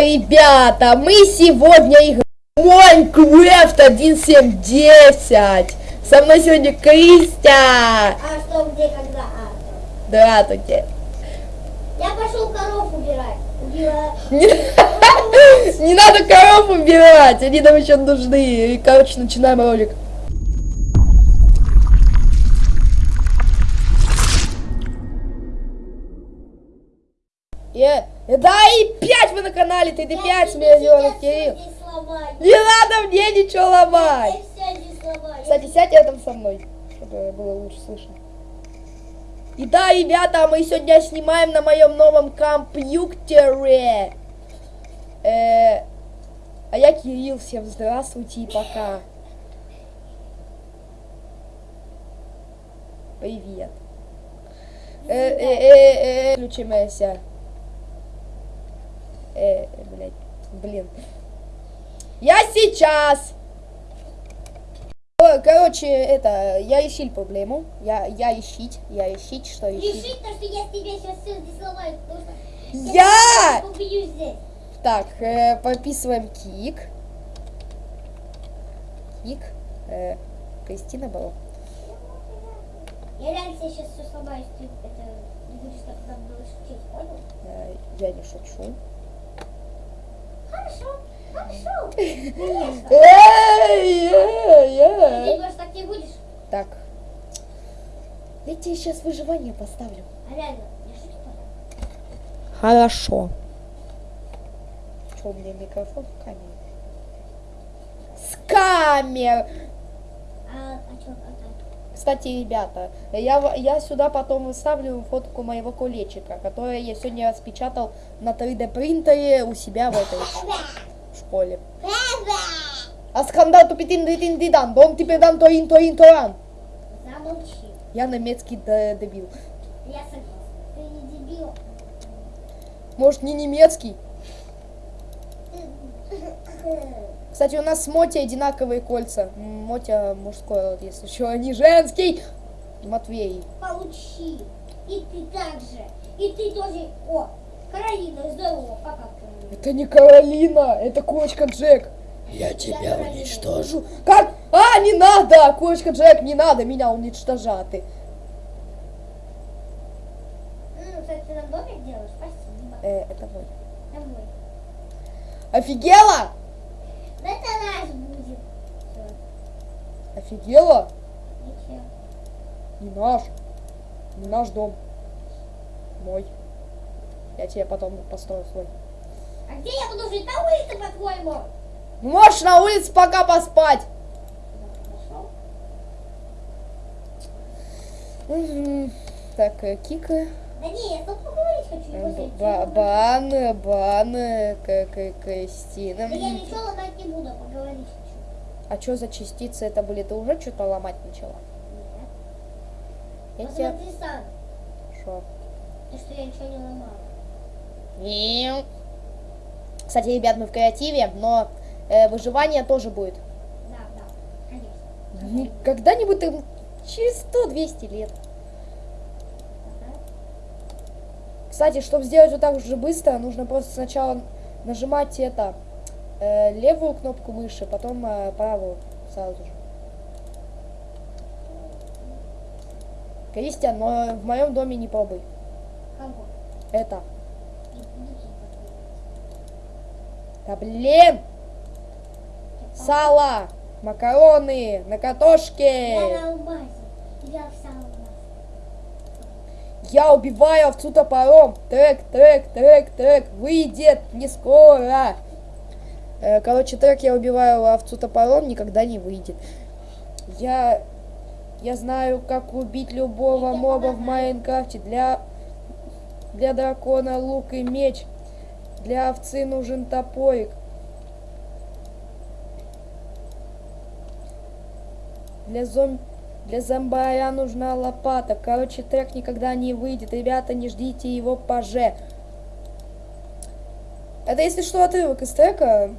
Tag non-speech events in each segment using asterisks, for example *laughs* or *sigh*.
ребята, мы сегодня играем Майнкрафт 1.7.10. Со мной сегодня Кристия. А что, где, когда? А, Здравствуйте. я пошел коров убирать. Не, *laughs* не надо коров убирать, они нам еще нужны. И, короче, начинаем ролик. Э, э, да и 5 вы на канале, ты 5 миллионов, Кирилл. Не надо мне ничего ломать. Кстати, сядь рядом со мной, чтобы было лучше слышно. И да, ребята, мы сегодня снимаем на моем новом компьютере. Э, а я Кирилл, всем здравствуйте и пока. Привет. Э, э, э, э, включимся. Э, блядь, блин. Я сейчас. Короче, это, я решил проблему. Я, я решить, я решить, что решить. Решить то, что я тебе сейчас все здесь сломаю, потому что... Я! Здесь. Так, э, подписываем кик. Кик. Э, Кристина была. Я реально тебе сейчас все сломаю, если ты это не будешь так было шутить, понял? Э, я не шучу. Эй, эй, эй. так не будешь? Так. Я тебе сейчас выживание поставлю. А реально. Хорошо. Что у меня микрофон в камере? С камер! А, а что, а, а, Кстати, ребята, я, я сюда потом выставлю фотку моего колечика, которое я сегодня распечатал на 3D принтере у себя в этой школе. А скандал тупитин дитин дидан, дом теперь дан тоин тоин тоан. Замолчи. Я немецкий дебил. Я согласна. Ты не дебил. Может не немецкий? *laughs* Кстати, у нас с Моти одинаковые кольца. Мотя мужской род, если что, а не женский. Матвей. Получи. И ты также. И ты тоже. О, Каролина, здорово. Пока, Каролина. Это не Каролина, это кочка Джек. Я тебя уничтожу. Как? А, не надо! Кочка Джек, не надо меня уничтожать. М, кстати, ты нам домик делаешь? Спасибо. Э, это мой. Домой. Офигела? Да это наш будет. Офигела? ничего. Не наш. Не наш дом. Мой. Я тебе потом построю свой. А где я буду жить? На улице, по-твоему? Ну, Можешь на улице пока поспать. Мгм. Так, э, Кика. Да не, я тут Бан, бан, Кристина. Да я ничего ломать не буду, поговорить хочу. А что за частицы это были? Ты уже что-то ломать начала? Я Нет. тебя... Посмотри сам, Шо? и что я ничего не ломала. Кстати, ребят, мы в креативе, но э, выживание тоже будет. Да, да, конечно. Когда-нибудь через 100-200 лет. Ага. Кстати, чтобы сделать вот так же быстро, нужно просто сначала нажимать это э, левую кнопку мыши, потом э, правую сразу же. Кристиан, но в моем доме не пробуй. Кого? Это. Да блин! Сало! Макароны! На Я картошке! на алмазе. Я в алмазе. Я убиваю овцу топором! Трек, трек, трек, трек! Выйдет не скоро! Э, Короче, трек я убиваю овцу топором никогда не выйдет. Я... Я знаю, как убить любого моба в. Майнкрафте. Для... Для дракона лук и меч. Для овцы нужен топорик. Для зом... Для зомбаря нужна лопата. Короче, трек никогда не выйдет. Ребята, не ждите его поже. Это, если что, отрывок из трека.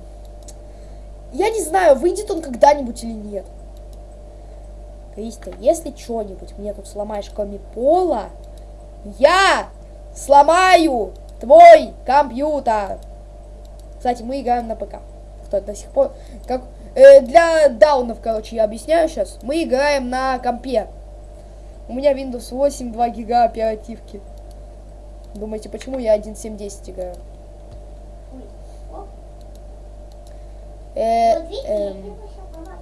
Я не знаю, выйдет он когда-нибудь или нет. Кристи, если что-нибудь мне тут сломаешь, кроме пола, я сломаю твой компьютер. Кстати, мы играем на ПК. Кто до сих пор... Как, э, для даунов, короче, я объясняю сейчас. Мы играем на компе. У меня Windows 8, 2 гига оперативки. Думаете, почему я 1.7.10 играю? Э, помогла.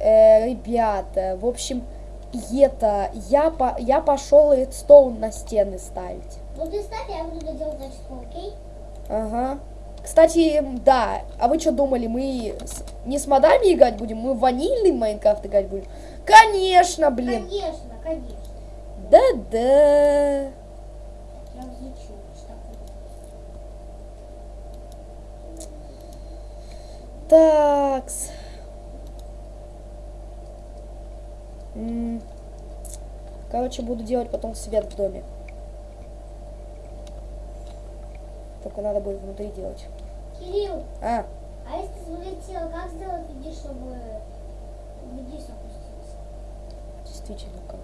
э, ребята, в общем, это, я, по, я пошел редстоун на стены ставить. Ну ты ставь, я буду доделать зачетку, окей? Ага. Кстати, да, а вы что думали, мы с- не с модами играть будем, мы ванильный Майнкрафт играть будем? Конечно, блин. Конечно, конечно. Да-да. Такс. Короче, буду делать потом свет в доме. Только надо будет внутри делать. Кирилл, А, а если ты залетел, как сделать людей, чтобы вниз опустился? действительно как.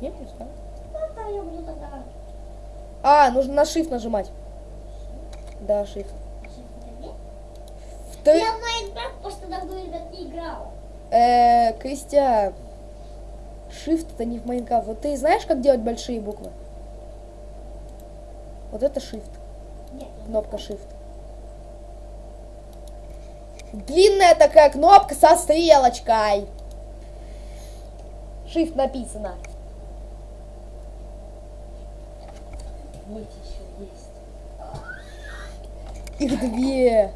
Я не знаю. Ну, да, я буду тогда... А, нужно на shift нажимать. Да, shift. Ты, Я в Майнкрафт просто давно, ребят, не играла. э, Кристия, shift это не в Майнкрафт. Вот ты знаешь, как делать большие буквы? Вот это shift. Нет, Кнопка Shift. Длинная такая кнопка со стрелочкой. Shift написано. Вот еще есть. Их две.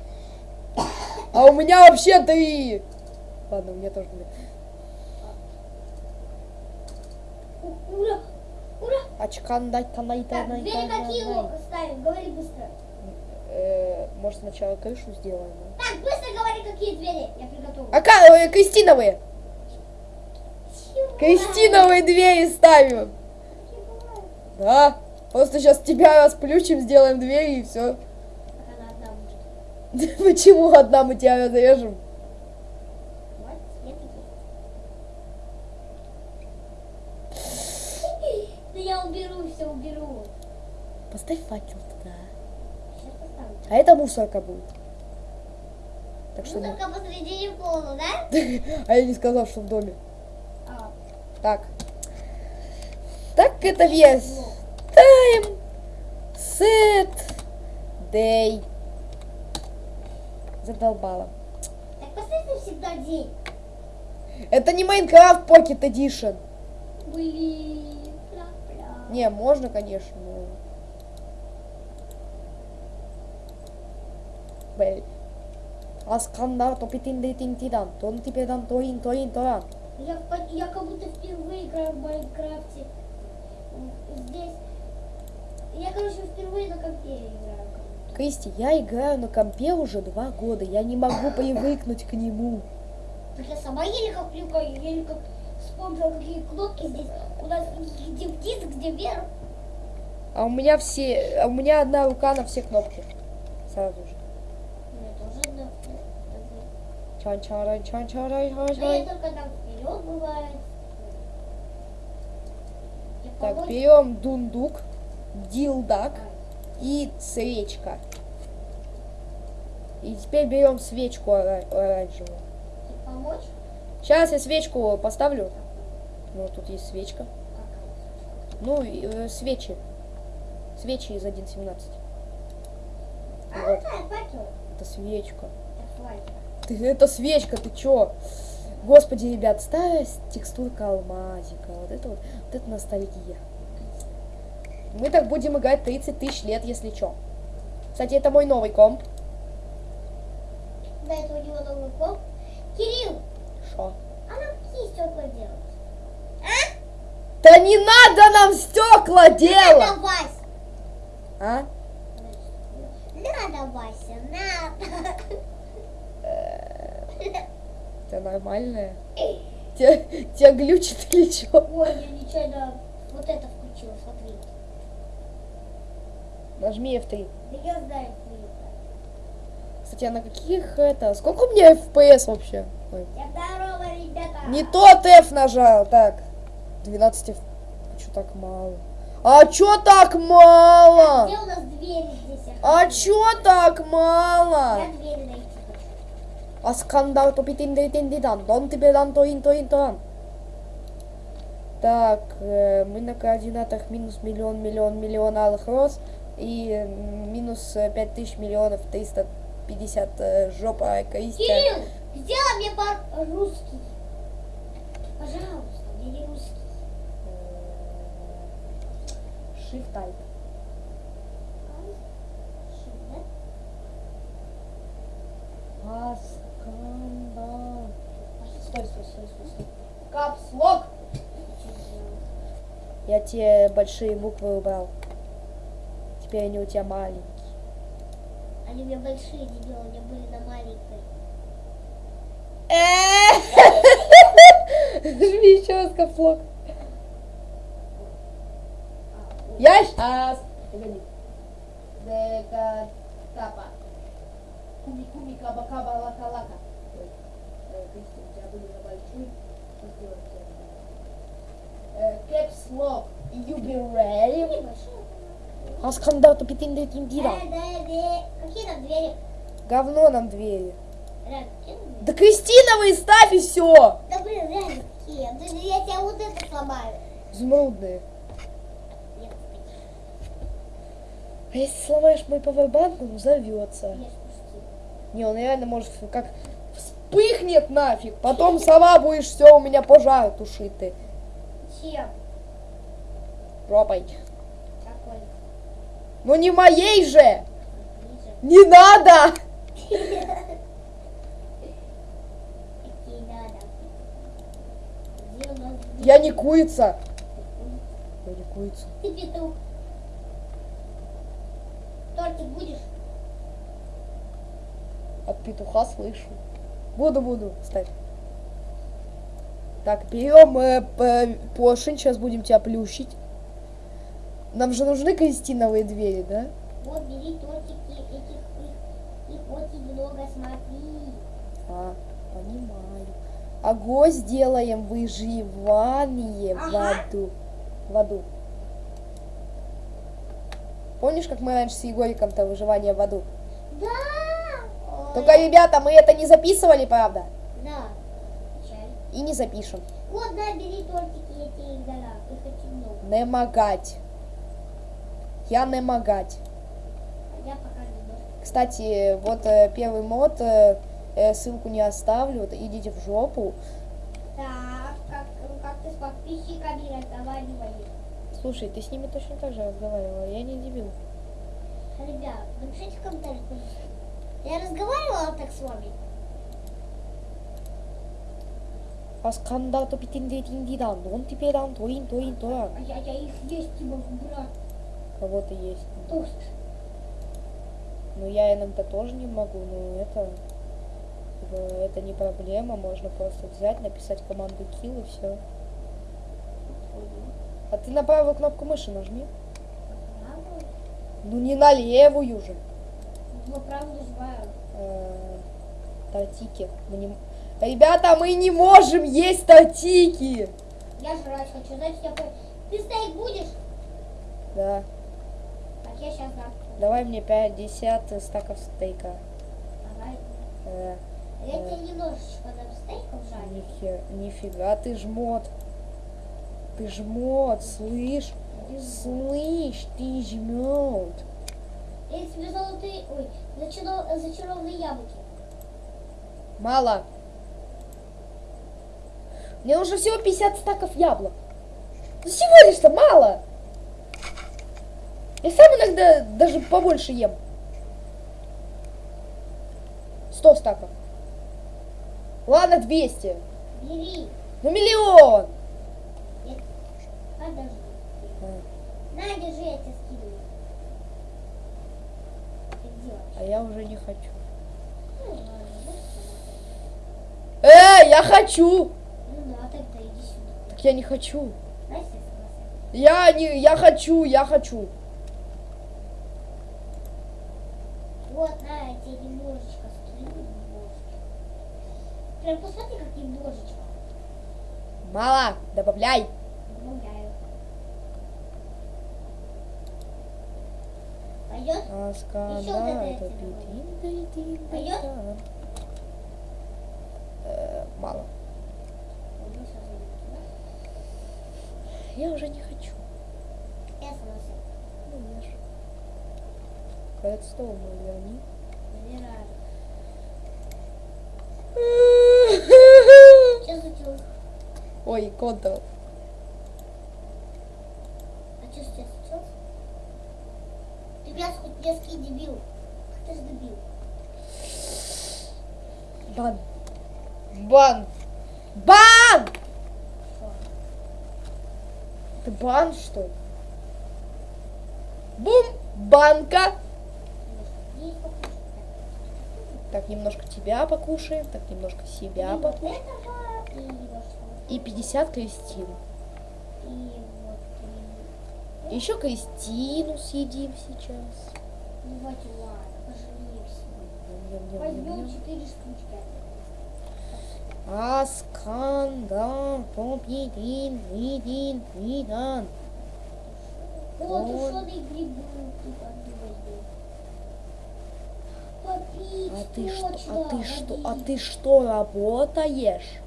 А у меня вообще три. Ладно, у меня тоже две. Ура! Ура! Очкан дай канай Так, двери какие лока ставим? Говори быстро. Может сначала крышу сделаем? Так, быстро говори, какие двери. Я приготовила. А ка- э, Кристиновые. Кристиновые двери ставим. Да. Просто сейчас тебя расплющим, сделаем двери и все. Она одна будет. *laughs* Почему одна мы тебя разрежем? *laughs* Да я уберу, все уберу. Поставь факел. А это мусорка будет. Так что... Не- только посредине пола, да? *laughs* А я не сказал, что в доме. А, Так. Так это вес. Тайм. Сет. Дей. Задолбала. так поставь навсегда день. Это не Майнкрафт Pocket Edition. Блин, пля-пля. Не, можно, конечно, но... Блин. Аскандар топитин дейтин тидан, тон типедан тоин тоин тоян. Я, я как будто впервые играю в Майнкрафте. Здесь. Я, короче, впервые на компе играю. Кристи, я играю на компе уже два года, я не могу привыкнуть к нему. Я сама еле как привыкаю, еле как вспомнила, какие кнопки здесь. У нас где вниз, где вверх. А у меня все, а у меня одна рука на все кнопки. Сразу же. У меня тоже одна. Чан чарай чан чарай чан Но я чарай только там вперед бывает. Я Так, берем дундук, дилдак и свечка. И теперь берем свечку ора- оранжевую. Помочь? Сейчас я свечку поставлю. Ну, тут есть свечка. Ну, э, свечи. Свечи из 1.17. А, Вот. Это свечка. Это факел. Ты, это свечка, ты чё? Господи, ребят, старая с- текстурка алмазика. Вот это вот, вот это ностальгия. Мы так будем играть 30 тысяч лет, если чё. Кстати, это мой новый комп. До этого у него новый комп. Кирилл, Шо? а нам какие стекла делать? Да не надо нам стекла делать! Надо, Вась. А? Надо, Вася, надо. *laughs* Это нормальное? Тебя, тебя глючит или чё? Ой, я нечаянно вот это включила, смотри. Нажми F3. Да я знаю, что это. Кстати, а на каких это? Сколько у меня FPS вообще? Ой. Я здорово, ребята. Не тот F нажал. Так. 12 F. Что так мало? А чё так мало? Где у нас двери здесь? А чё так мало? Я дверь А скандал то питин ди тин ди дан, дон тебе дан то ин то ин то ан. Так, э, мы на координатах минус миллион, миллион, миллион алых роз и минус э, пять тысяч миллионов триста пятьдесят э, жопа Кристи. Кирилл, сделай мне по-русски. Пожалуйста, мне не русский. Shift type. Ши, да? А скандал. Капслок. Я те большие буквы убрал. Теперь они у тебя маленькие. Они у меня большие, дебил, меня были на маленькой. Жми еще раз капслок. Я сейчас. Погоди. Дека капа. Куми куми каба Caps lock. You be ready? Небольшие. А скандал то питин да тин Э, дира. да, да. Какие двери? Говно нам двери. Да Кристиновые ставь и все. Да блин, реально какие? Да Я тебя вот это сломаю. Изумрудные. Нет, А если сломаешь мой павербанк, он взорвется. Не, он реально может как вспыхнет нафиг. Потом сама будешь все у меня пожар тушить ты. Чем? Какой? Ну не моей же! Не надо! *laughs* Я не курица. Я не курица. Ты петух. Тортик будешь? От петуха слышу. Буду, буду. Ставь. Так, берем э, п- поршень, сейчас будем тебя плющить. Нам же нужны крестиновые двери, да? Вот, бери тортики, этих, их, их очень много, смотри. А, понимаю. Огонь сделаем выживание в Ага. аду. В аду. Помнишь, как мы раньше с Егориком-то выживание в аду? Да! Только, ребята, мы это не записывали, правда? Да. И не запишем. Вот, да, бери тортики, я тебе их дала. Их очень много. Не могать. Я не могать. А я пока не. Кстати, вот э, первый мод, э, э, ссылку не оставлю, вот идите в жопу. Так, как, как ты с подписчиками разговаривали? Слушай, ты с ними точно так же разговаривала, я не дебил. Ребят, напишите в комментариях, пожалуйста. Я разговаривала так с вами? А скандал то питин де тин ди дан, он теперь дан, тоин, тоин, тоин. А я, я их есть не могу, брат. Кого-то есть. Тост. Ну, я иногда тоже не могу, но это... э, Это не проблема, можно просто взять, написать команду kill и все. А ты на правую кнопку мыши нажми. Ну не на левую же. Ну, правду нажимаю. Э, Тортики. Мы не... Ребята, мы не можем есть тортики! Я жрать хочу, значит я... Ты стейк будешь? Да. Так, я сейчас дам. Давай мне 50 стаков стейка. Давай. Э, Я тебе немножечко дам стейков жарить. нихер- нифига ты жмот. Ты жмот, слышь? Слышь, ты жмет. Я тебе золотые... Ой, зачаров- зачарованные яблоки. Мало. Мне нужно всего 50 стаков яблок. Ну всего лишь-то мало. Я сам иногда даже побольше ем. 100 стаков. Ладно, 200. Бери. Ну миллион. Подожди. На, держи, я тебе скидываю. Ты делаешь. А я уже не хочу. Эй, я хочу. Ну да, тогда иди сюда. Так я не хочу. Я не, я хочу, я хочу. Вот, на, я тебе немножечко скину. Немножечко. Прям посмотри, как немножечко. Мало, добавляй. Аскана Мало. Я уже не хочу. Я слышу. Ну, я же. Кольцо мои они. Забираю. Ой, контр. А что сейчас? пес узбекский дебил. Ты ж дебил. Бан. Бан. Бан! Ты бан, что? Бум! Банка! Так, немножко тебя покушаем, так, немножко себя покушаем. И 50 крестин. И еще Кристину съедим сейчас. Ну ладно, пожалеемся. Возьмем четыре штучки. Асканда, попидин, видин, видан. Вот. тушеные грибы тут одну возьмем. Попить, А ты что, а ты что, а ты что работаешь?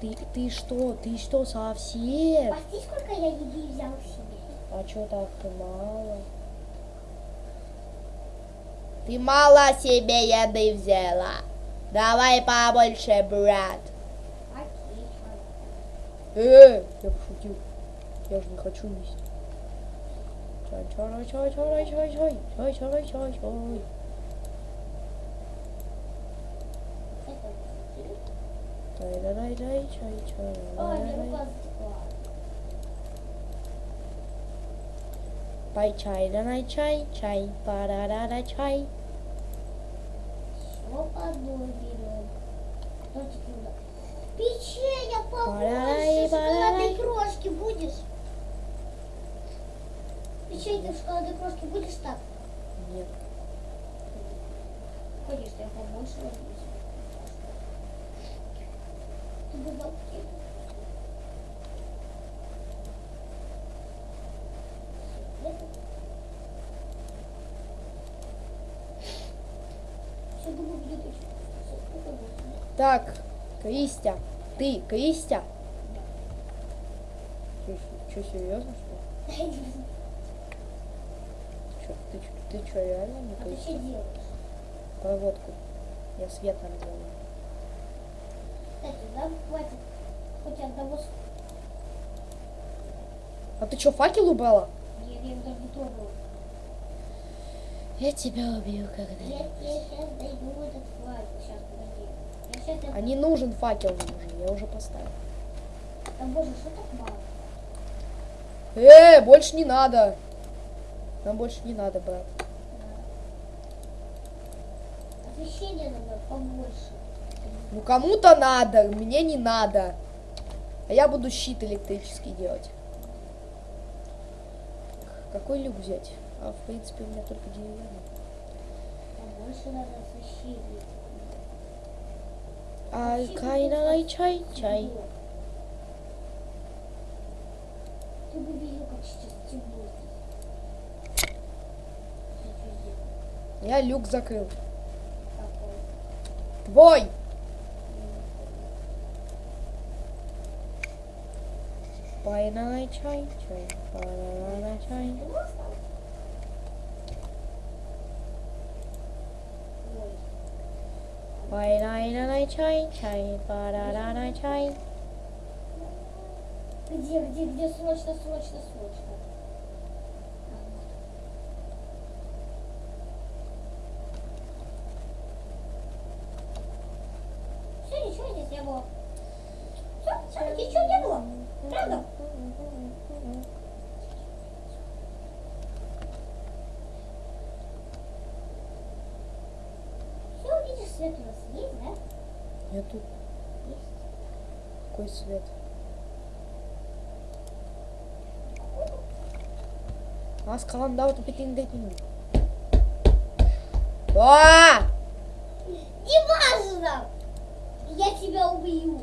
Ты, ты что, ты что совсем? Прости, сколько я еды взял. А что так ты мало? Ты мало себе еды взяла. Давай побольше, брат. Чё? Э, я пошутил. Я же не хочу есть. Чай, чай, чай, чай, чай, чай, чай, чай, чай, чай. Дай, дай, дай, чай, чай, Ой, рука затекла. Пай чай, да най чай, чай, пара чай. По одной берем. Печенье побольше. Шоколадной крошки будешь? Печенье в шоколадной крошке будешь так? Нет. Конечно, я побольше возьму. Ты бы дал кек. Всё, думаю, будет очень вкусно. Сколько будет? Так, Кристя, ты, Кристя. Что, серьезно, что ли? Чё, ты, ты что, реально не А ты Кристя? что делаешь? Проводку. Я свет там делаю. Кстати, да, хватит хоть одного с... А ты что, факел убрала? Я, я даже не трогала. Я тебя убью Я когда тебе сейчас дойду этот флаг. Сейчас, подожди. А не нужен факел нужен, я уже поставил. Да боже, что так мало? Э, больше не надо. Нам больше не надо, брат. Освещение надо побольше. Ну кому-то надо, мне не надо. А я буду щит электрический делать. Какой люк взять? А в принципе у меня только деревянный. Побольше надо освещения. Ay kaynanay çay çay. Я люк закрыл. Твой! Пойна чай, чай, пойна чай. Пай налай чай, чай. Пай чай. Где, где, где? Срочно, срочно, срочно. А, вот. Все, ничего здесь не было. Все, ничего не было. Правда? Все, видишь, свет у нас есть, да? Нету. Есть. Какой свет? А, скандал, ты пятин дэтин. А! Не важно! Я тебя убью.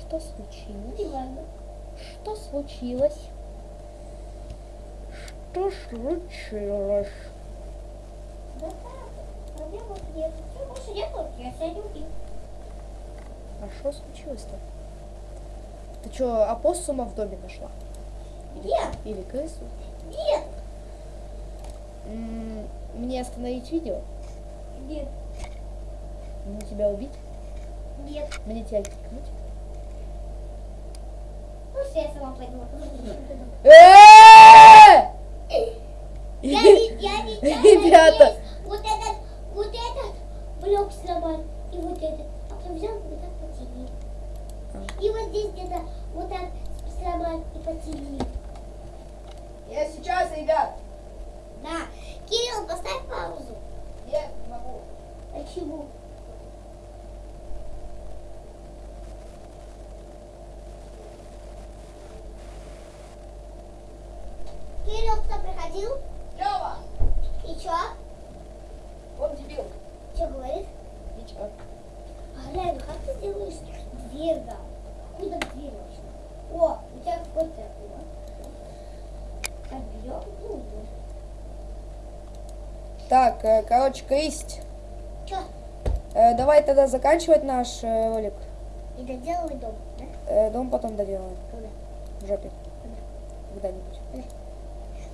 Что случилось? Не важно. Что случилось? что случилось? Да так, проблем нет. Все, больше нету, я сядем и... А что случилось-то? Ты что, опоссума в доме нашла? Нет, Или крысу? нет, М, Мне остановить видео? нет, Мне тебя убить? нет. Мне тебя кикнуть? Ну, все, я сама пойду. *laughs* Ребята. вот этот, вот этот блок сломал, и вот этот. А потом взял вот так потянул. И вот здесь где-то вот так сломал и потянул. Я сейчас, ребят. Да. Кирилл, поставь паузу. Нет, не могу. Почему? Кирилл, кто приходил? Лёва! И чё? Он дебил. Чё говорит? Ничего. А глянь, как ты делаешь дверь, да? Откуда дверь вообще? О, у тебя какой-то было. Так, берем, ну, вот. Так, э, короче, Кристь. Чё? э, давай тогда заканчивать наш э, ролик. И доделывай дом, да? Э, дом потом доделаем. Когда? В жопе. Когда-нибудь.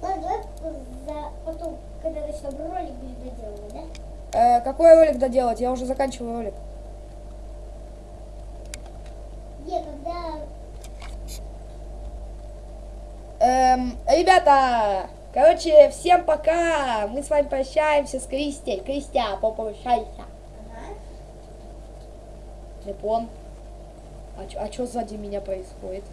Ладно, давай за... потом, когда начнем ролик, будем доделывать, да? Э, какой ролик доделать? Я уже заканчиваю ролик. Не, когда... Эм, ребята, короче, всем пока. Мы с вами прощаемся с Кристей. Кристия, попрощайся. Ага. Не пон. А, чё- а что сзади меня происходит?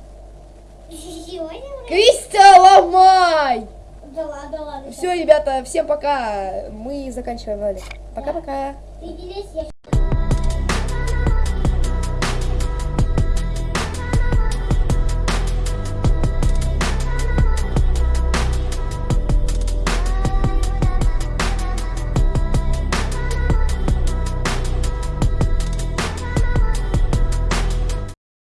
Кристия, ломай! Да ладно, ладно. Все, ребята, всем пока. Мы заканчиваем ролик. Пока-пока.